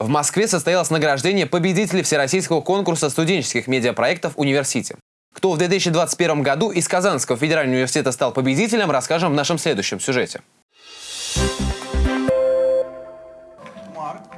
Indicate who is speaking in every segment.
Speaker 1: В Москве состоялось награждение победителей Всероссийского конкурса студенческих медиапроектов «Университи». Кто в 2021 году из Казанского федерального университета стал победителем, расскажем в нашем следующем сюжете.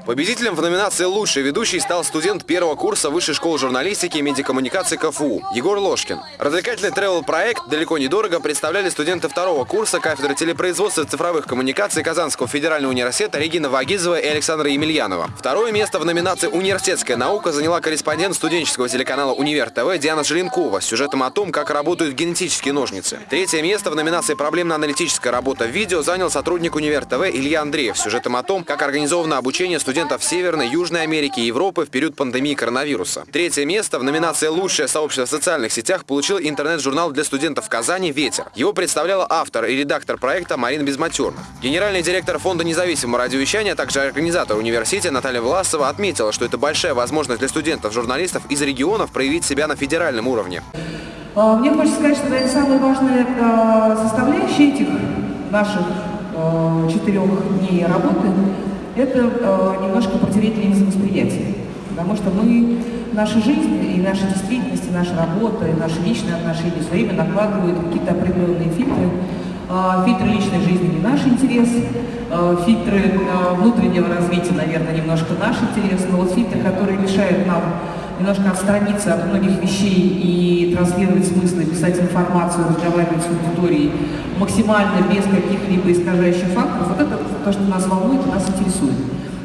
Speaker 2: Победителем в номинации «Лучший ведущий» стал студент первого курса Высшей школы журналистики и медиакоммуникации КФУ Егор Ложкин. Развлекательный тревел-проект «Далеко недорого» представляли студенты второго курса кафедры телепроизводства и цифровых коммуникаций Казанского федерального университета Регина Вагизова и Александра Емельянова. Второе место в номинации «Университетская наука» заняла корреспондент студенческого телеканала «Универ ТВ» Диана Желенкова с сюжетом о том, как работают генетические ножницы. Третье место в номинации «Проблемно-аналитическая работа в видео» занял сотрудник «Универ ТВ» Илья Андреев с сюжетом о том, как организовано обучение студентов студентов Северной, Южной Америки и Европы в период пандемии коронавируса. Третье место в номинации «Лучшее сообщество в социальных сетях» получил интернет-журнал для студентов Казани «Ветер». Его представляла автор и редактор проекта Марина Безматерных. Генеральный директор Фонда независимого радиовещания, а также организатор университета Наталья Власова отметила, что это большая возможность для студентов-журналистов из регионов проявить себя на федеральном уровне.
Speaker 3: А, мне хочется сказать, что это самые важные а, составляющие этих наших а, четырех дней работы это э, немножко линзы восприятия. Потому что мы, наша жизнь и наша действительность, и наша работа, и наши личные отношения все время накладывают какие-то определенные фильтры. Э, фильтры личной жизни не наш интерес, э, фильтры э, внутреннего развития, наверное, немножко наш интерес, но вот фильтры, которые мешают нам немножко отстраниться от многих вещей и транслировать смыслы, писать информацию, разговаривать с аудиторией максимально без каких-либо искажающих факторов, вот это то, что нас волнует и нас интересует.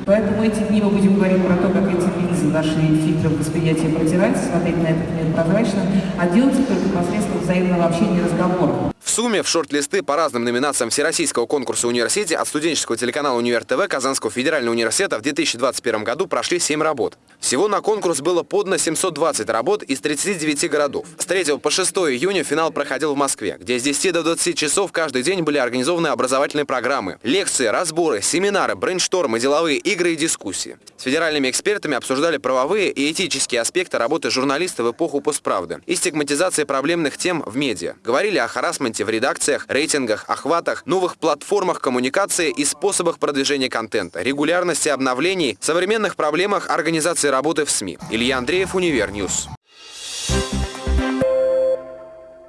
Speaker 3: Поэтому эти дни мы будем говорить про то, как эти линзы, наши фильтры восприятия протирать, смотреть на этот мир прозрачно, а делать это только посредством взаимного общения и разговора
Speaker 2: сумме в шорт-листы по разным номинациям Всероссийского конкурса университете от студенческого телеканала «Универ ТВ» Казанского федерального университета в 2021 году прошли 7 работ. Всего на конкурс было подано 720 работ из 39 городов. С 3 по 6 июня финал проходил в Москве, где с 10 до 20 часов каждый день были организованы образовательные программы, лекции, разборы, семинары, брейнштормы, деловые игры и дискуссии. С федеральными экспертами обсуждали правовые и этические аспекты работы журналиста в эпоху постправды и стигматизации проблемных тем в медиа. Говорили о харасменте в редакциях, рейтингах, охватах, новых платформах коммуникации и способах продвижения контента, регулярности обновлений, современных проблемах организации работы в СМИ. Илья Андреев, Univer News.